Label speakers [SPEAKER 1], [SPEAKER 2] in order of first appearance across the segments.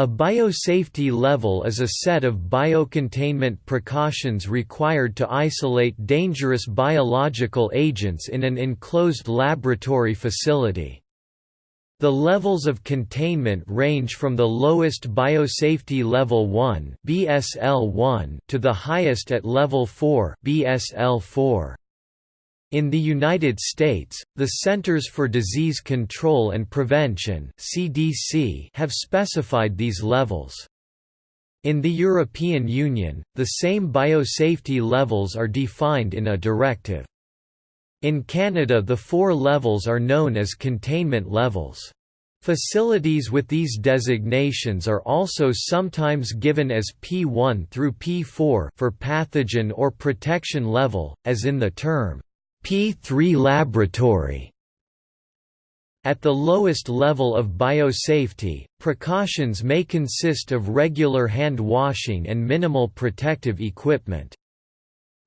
[SPEAKER 1] A biosafety level is a set of biocontainment precautions required to isolate dangerous biological agents in an enclosed laboratory facility. The levels of containment range from the lowest biosafety level 1 (BSL-1) to the highest at level 4 (BSL-4). In the United States, the Centers for Disease Control and Prevention (CDC) have specified these levels. In the European Union, the same biosafety levels are defined in a directive. In Canada the four levels are known as containment levels. Facilities with these designations are also sometimes given as P1 through P4 for pathogen or protection level, as in the term P3 laboratory. At the lowest level of biosafety, precautions may consist of regular hand washing and minimal protective equipment.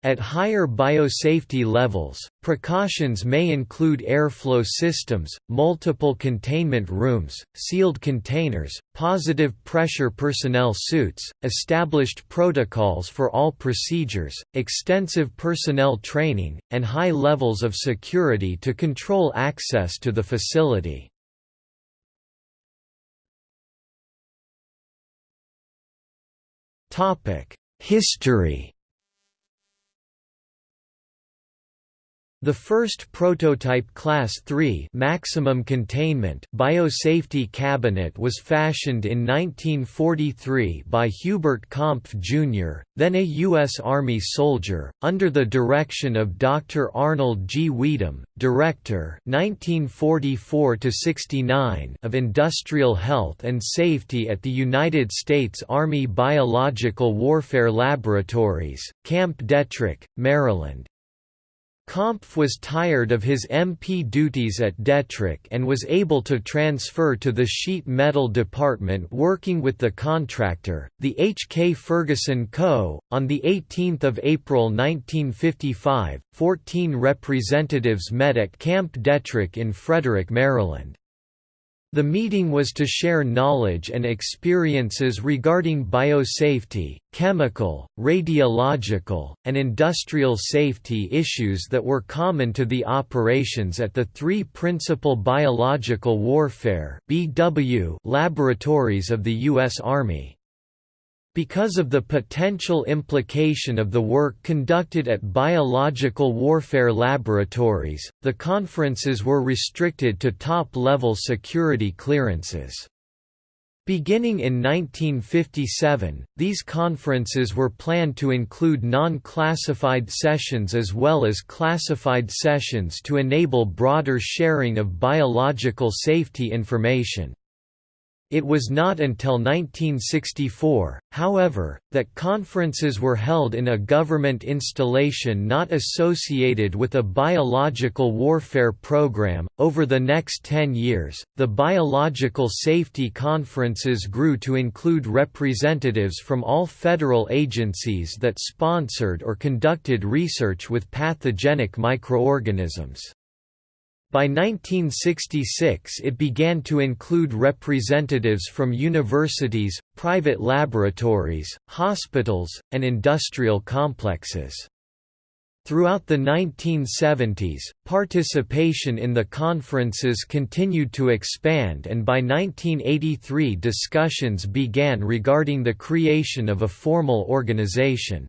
[SPEAKER 1] At higher biosafety levels, precautions may include airflow systems, multiple containment rooms, sealed containers, positive pressure personnel suits, established protocols for all procedures, extensive personnel training, and high levels of security to control access to the facility. History The first prototype Class 3 maximum containment biosafety cabinet was fashioned in 1943 by Hubert Kaempf Jr., then a U.S. Army soldier, under the direction of Dr. Arnold G. Wedum, Director 1944 of Industrial Health and Safety at the United States Army Biological Warfare Laboratories, Camp Detrick, Maryland. Kaempf was tired of his MP duties at Detrick and was able to transfer to the sheet metal department working with the contractor, the H. K. Ferguson Co. On 18 April 1955, 14 representatives met at Camp Detrick in Frederick, Maryland. The meeting was to share knowledge and experiences regarding biosafety, chemical, radiological, and industrial safety issues that were common to the operations at the three principal biological warfare laboratories of the U.S. Army. Because of the potential implication of the work conducted at biological warfare laboratories, the conferences were restricted to top-level security clearances. Beginning in 1957, these conferences were planned to include non-classified sessions as well as classified sessions to enable broader sharing of biological safety information. It was not until 1964, however, that conferences were held in a government installation not associated with a biological warfare program. Over the next 10 years, the biological safety conferences grew to include representatives from all federal agencies that sponsored or conducted research with pathogenic microorganisms. By 1966 it began to include representatives from universities, private laboratories, hospitals, and industrial complexes. Throughout the 1970s, participation in the conferences continued to expand and by 1983 discussions began regarding the creation of a formal organization.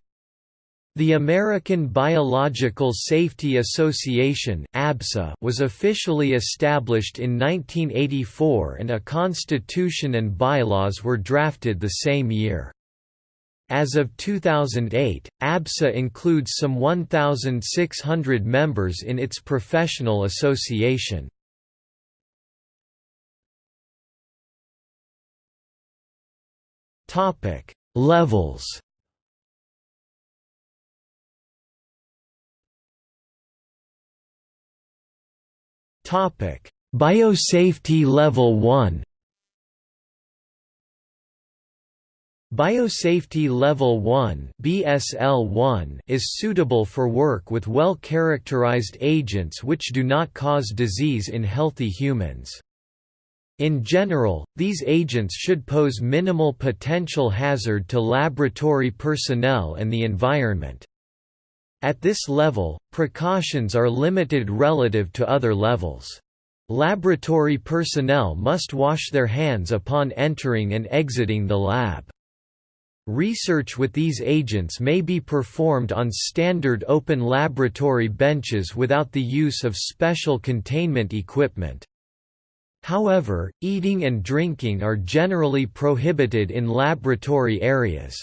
[SPEAKER 1] The American Biological Safety Association was officially established in 1984 and a constitution and bylaws were drafted the same year. As of 2008, ABSA includes some 1,600 members in its professional association. Levels Topic: Biosafety Level 1. Biosafety Level 1 (BSL-1) is suitable for work with well-characterized agents which do not cause disease in healthy humans. In general, these agents should pose minimal potential hazard to laboratory personnel and the environment. At this level, precautions are limited relative to other levels. Laboratory personnel must wash their hands upon entering and exiting the lab. Research with these agents may be performed on standard open laboratory benches without the use of special containment equipment. However, eating and drinking are generally prohibited in laboratory areas.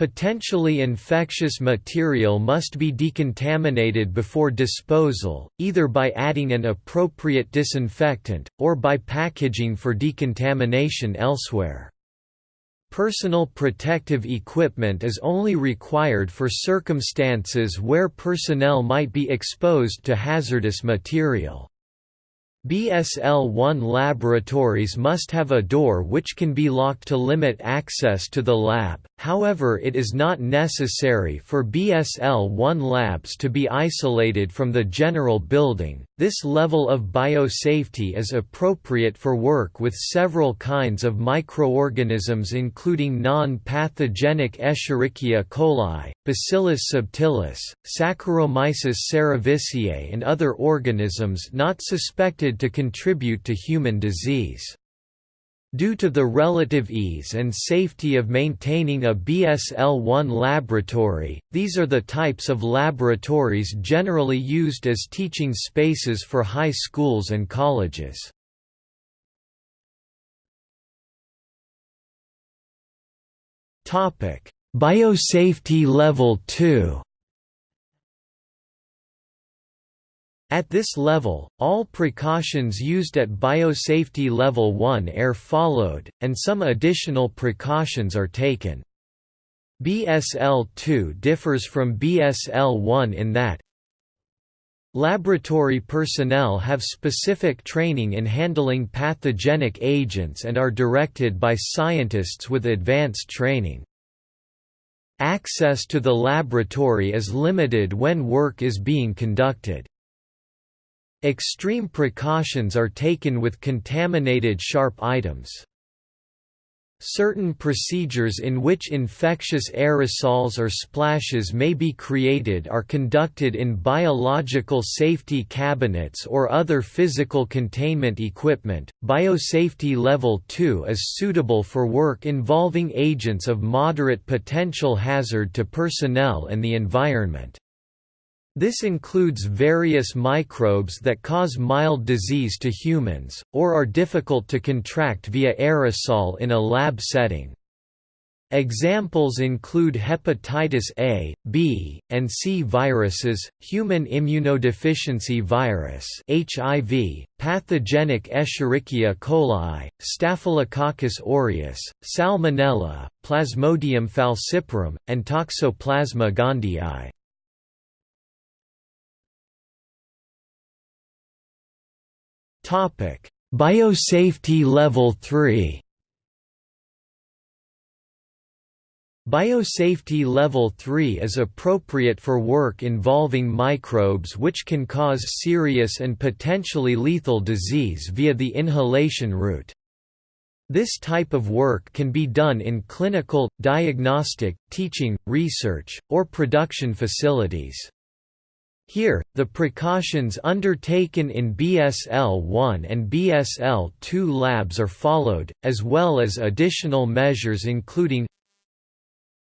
[SPEAKER 1] Potentially infectious material must be decontaminated before disposal, either by adding an appropriate disinfectant, or by packaging for decontamination elsewhere. Personal protective equipment is only required for circumstances where personnel might be exposed to hazardous material. BSL-1 laboratories must have a door which can be locked to limit access to the lab, however it is not necessary for BSL-1 labs to be isolated from the general building. This level of biosafety is appropriate for work with several kinds of microorganisms including non-pathogenic Escherichia coli, Bacillus subtilis, Saccharomyces cerevisiae and other organisms not suspected to contribute to human disease. Due to the relative ease and safety of maintaining a BSL-1 laboratory, these are the types of laboratories generally used as teaching spaces for high schools and colleges. Biosafety Level 2 At this level, all precautions used at biosafety level 1 are followed, and some additional precautions are taken. BSL-2 differs from BSL-1 in that Laboratory personnel have specific training in handling pathogenic agents and are directed by scientists with advanced training. Access to the laboratory is limited when work is being conducted. Extreme precautions are taken with contaminated sharp items. Certain procedures in which infectious aerosols or splashes may be created are conducted in biological safety cabinets or other physical containment equipment. Biosafety Level 2 is suitable for work involving agents of moderate potential hazard to personnel and the environment. This includes various microbes that cause mild disease to humans, or are difficult to contract via aerosol in a lab setting. Examples include hepatitis A, B, and C viruses, human immunodeficiency virus (HIV), pathogenic Escherichia coli, Staphylococcus aureus, Salmonella, Plasmodium falciparum, and Toxoplasma gondii. Topic: Biosafety Level 3. Biosafety Level 3 is appropriate for work involving microbes which can cause serious and potentially lethal disease via the inhalation route. This type of work can be done in clinical, diagnostic, teaching, research, or production facilities. Here, the precautions undertaken in BSL-1 and BSL-2 labs are followed, as well as additional measures including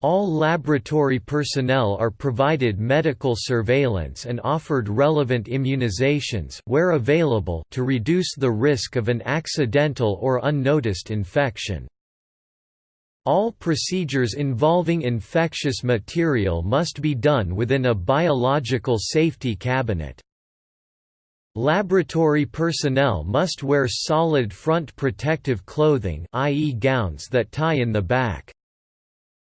[SPEAKER 1] all laboratory personnel are provided medical surveillance and offered relevant immunizations where available to reduce the risk of an accidental or unnoticed infection. All procedures involving infectious material must be done within a biological safety cabinet. Laboratory personnel must wear solid front protective clothing i.e. gowns that tie in the back.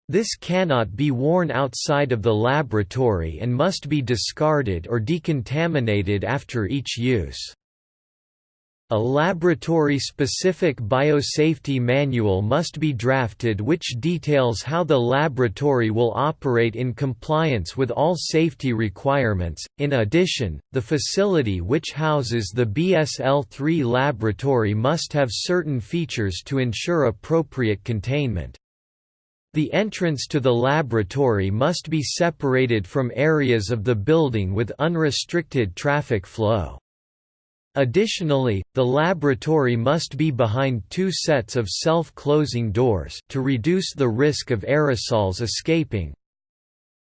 [SPEAKER 1] This cannot be worn outside of the laboratory and must be discarded or decontaminated after each use. A laboratory-specific biosafety manual must be drafted which details how the laboratory will operate in compliance with all safety requirements. In addition, the facility which houses the BSL-3 laboratory must have certain features to ensure appropriate containment. The entrance to the laboratory must be separated from areas of the building with unrestricted traffic flow. Additionally, the laboratory must be behind two sets of self-closing doors to reduce the risk of aerosols escaping.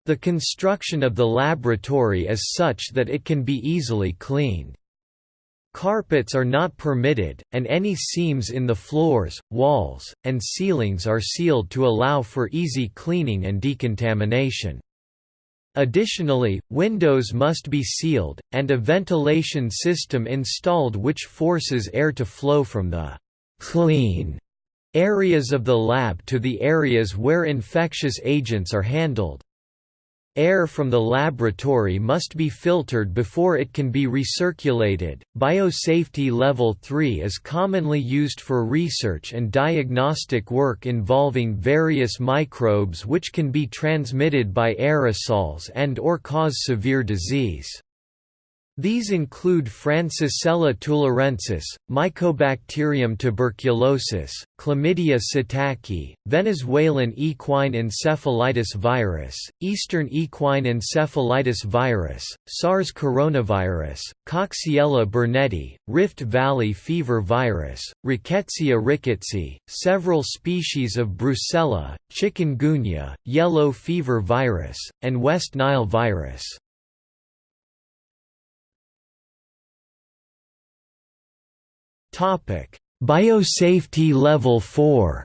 [SPEAKER 1] The construction of the laboratory is such that it can be easily cleaned. Carpets are not permitted, and any seams in the floors, walls, and ceilings are sealed to allow for easy cleaning and decontamination. Additionally, windows must be sealed, and a ventilation system installed which forces air to flow from the «clean» areas of the lab to the areas where infectious agents are handled. Air from the laboratory must be filtered before it can be recirculated. Biosafety Level 3 is commonly used for research and diagnostic work involving various microbes which can be transmitted by aerosols and or cause severe disease. These include Francisella tularensis, Mycobacterium tuberculosis, Chlamydia psittaci, Venezuelan equine encephalitis virus, Eastern equine encephalitis virus, SARS coronavirus, Coxiella burnetii, Rift Valley fever virus, Rickettsia rickettsii, several species of Brucella, chikungunya, yellow fever virus, and West Nile virus. Biosafety Level 4.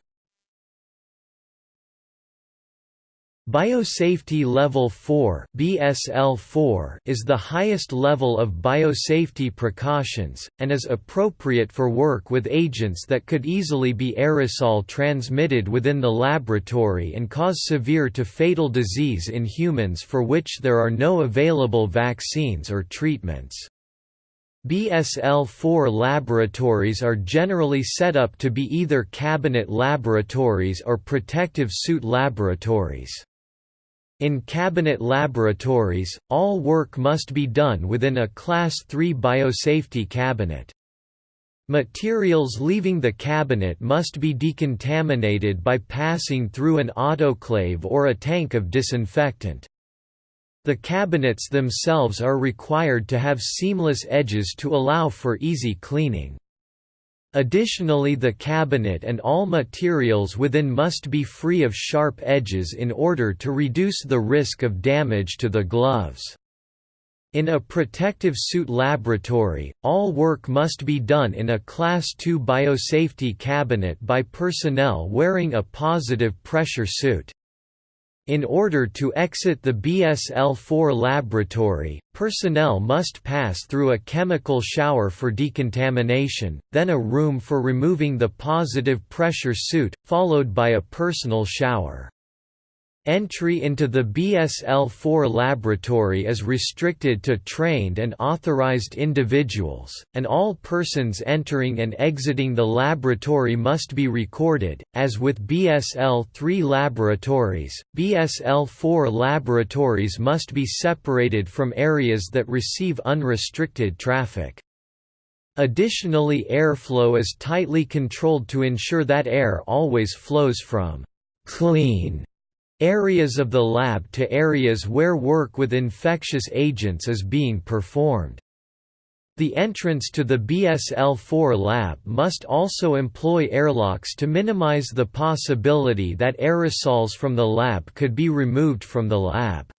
[SPEAKER 1] Biosafety Level 4 (BSL-4) is the highest level of biosafety precautions and is appropriate for work with agents that could easily be aerosol transmitted within the laboratory and cause severe to fatal disease in humans for which there are no available vaccines or treatments. BSL-4 laboratories are generally set up to be either cabinet laboratories or protective suit laboratories. In cabinet laboratories, all work must be done within a Class III biosafety cabinet. Materials leaving the cabinet must be decontaminated by passing through an autoclave or a tank of disinfectant. The cabinets themselves are required to have seamless edges to allow for easy cleaning. Additionally the cabinet and all materials within must be free of sharp edges in order to reduce the risk of damage to the gloves. In a protective suit laboratory, all work must be done in a Class II biosafety cabinet by personnel wearing a positive pressure suit. In order to exit the BSL-4 laboratory, personnel must pass through a chemical shower for decontamination, then a room for removing the positive pressure suit, followed by a personal shower. Entry into the BSL-4 laboratory is restricted to trained and authorized individuals, and all persons entering and exiting the laboratory must be recorded. As with BSL-3 laboratories, BSL-4 laboratories must be separated from areas that receive unrestricted traffic. Additionally airflow is tightly controlled to ensure that air always flows from clean areas of the lab to areas where work with infectious agents is being performed. The entrance to the BSL-4 lab must also employ airlocks to minimize the possibility that aerosols from the lab could be removed from the lab.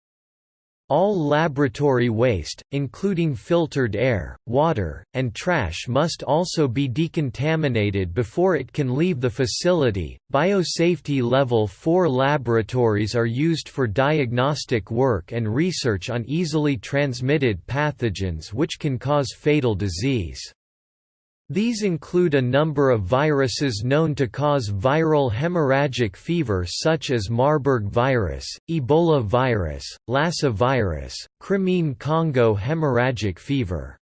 [SPEAKER 1] All laboratory waste, including filtered air, water, and trash, must also be decontaminated before it can leave the facility. Biosafety Level 4 laboratories are used for diagnostic work and research on easily transmitted pathogens which can cause fatal disease. These include a number of viruses known to cause viral hemorrhagic fever such as Marburg virus, Ebola virus, Lassa virus, Crimean Congo hemorrhagic fever.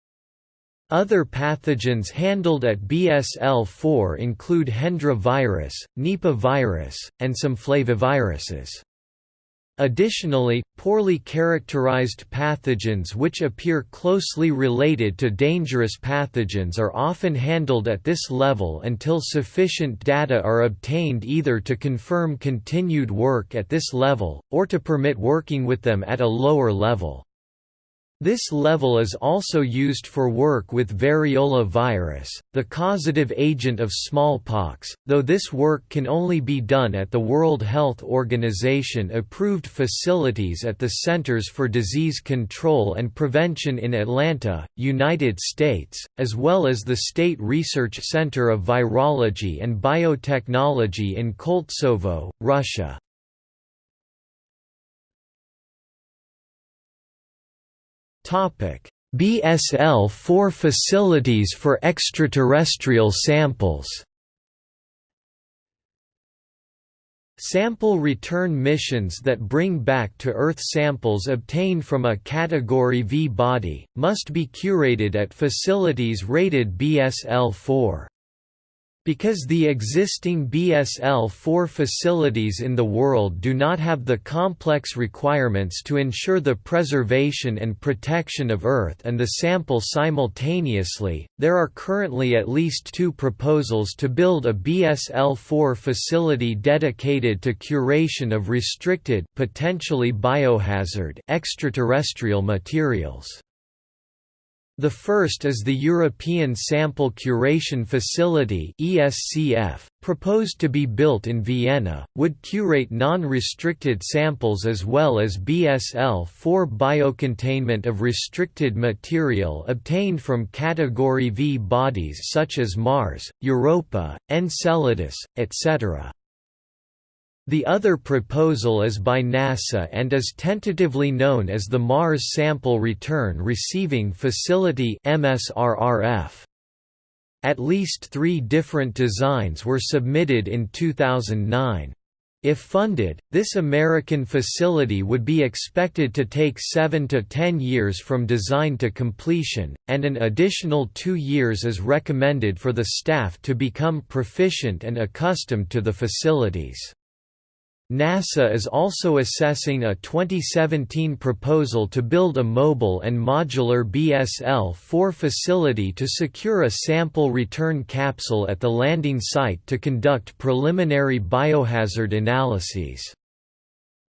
[SPEAKER 1] Other pathogens handled at BSL-4 include Hendra virus, Nipah virus, and some flaviviruses. Additionally, poorly characterized pathogens which appear closely related to dangerous pathogens are often handled at this level until sufficient data are obtained either to confirm continued work at this level, or to permit working with them at a lower level. This level is also used for work with variola virus, the causative agent of smallpox, though this work can only be done at the World Health Organization approved facilities at the Centers for Disease Control and Prevention in Atlanta, United States, as well as the State Research Center of Virology and Biotechnology in Koltsovo, Russia. BSL-4 facilities for extraterrestrial samples Sample return missions that bring back to Earth samples obtained from a Category V body, must be curated at facilities rated BSL-4. Because the existing BSL-4 facilities in the world do not have the complex requirements to ensure the preservation and protection of Earth and the sample simultaneously, there are currently at least two proposals to build a BSL-4 facility dedicated to curation of restricted potentially biohazard extraterrestrial materials. The first is the European Sample Curation Facility (ESCF), proposed to be built in Vienna, would curate non-restricted samples as well as BSL-4 biocontainment of restricted material obtained from Category V bodies such as Mars, Europa, Enceladus, etc. The other proposal is by NASA and is tentatively known as the Mars Sample Return Receiving Facility MSRRF. At least three different designs were submitted in 2009. If funded, this American facility would be expected to take 7 to 10 years from design to completion, and an additional two years is recommended for the staff to become proficient and accustomed to the facilities. NASA is also assessing a 2017 proposal to build a mobile and modular BSL-4 facility to secure a sample return capsule at the landing site to conduct preliminary biohazard analyses.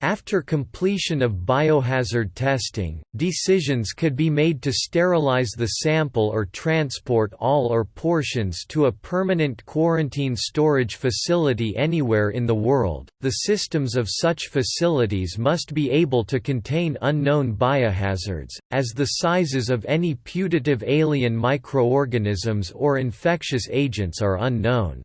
[SPEAKER 1] After completion of biohazard testing, decisions could be made to sterilize the sample or transport all or portions to a permanent quarantine storage facility anywhere in the world. The systems of such facilities must be able to contain unknown biohazards, as the sizes of any putative alien microorganisms or infectious agents are unknown.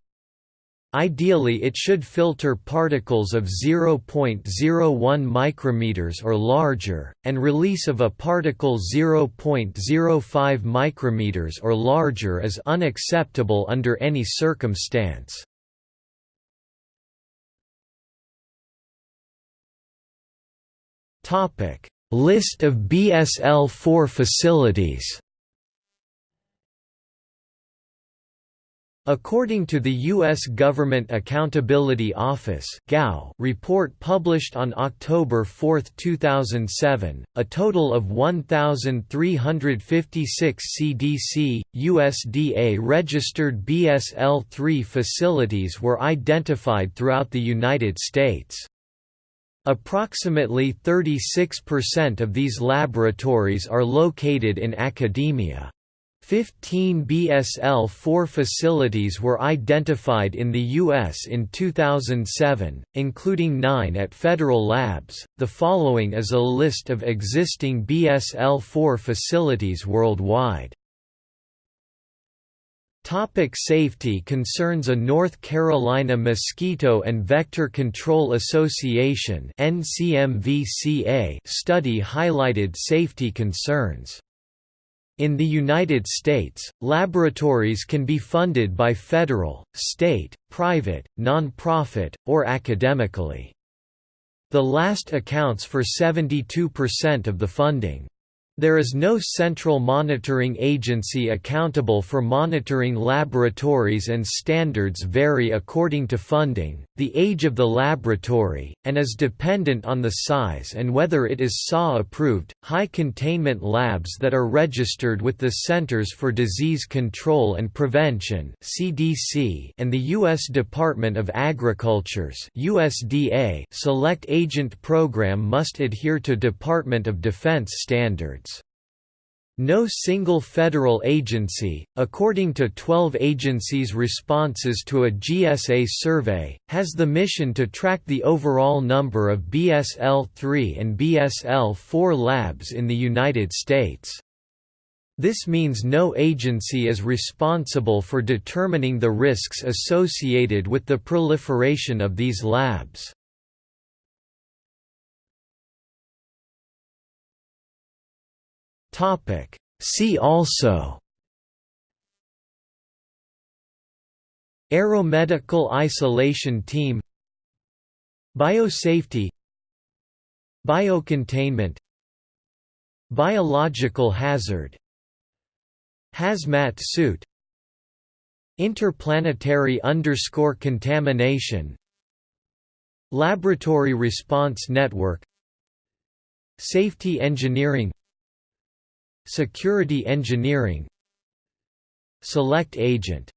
[SPEAKER 1] Ideally it should filter particles of 0.01 micrometers or larger, and release of a particle 0.05 micrometers or larger is unacceptable under any circumstance. List of BSL-4 facilities According to the U.S. Government Accountability Office report published on October 4, 2007, a total of 1,356 CDC, USDA registered BSL-3 facilities were identified throughout the United States. Approximately 36% of these laboratories are located in academia. Fifteen BSL-4 facilities were identified in the U.S. in 2007, including nine at federal labs. The following is a list of existing BSL-4 facilities worldwide. Topic safety concerns A North Carolina Mosquito and Vector Control Association study highlighted safety concerns. In the United States, laboratories can be funded by federal, state, private, non-profit, or academically. The last accounts for 72% of the funding. There is no central monitoring agency accountable for monitoring laboratories and standards vary according to funding, the age of the laboratory, and is dependent on the size and whether it is SAW approved. High containment labs that are registered with the Centers for Disease Control and Prevention (CDC) and the US Department of Agriculture's USDA Select Agent program must adhere to Department of Defense standards. No single federal agency, according to 12 agencies' responses to a GSA survey, has the mission to track the overall number of BSL-3 and BSL-4 labs in the United States. This means no agency is responsible for determining the risks associated with the proliferation of these labs. Topic. See also Aeromedical isolation team Biosafety Biocontainment Biological hazard Hazmat suit Interplanetary underscore contamination Laboratory Response Network Safety engineering Security engineering Select agent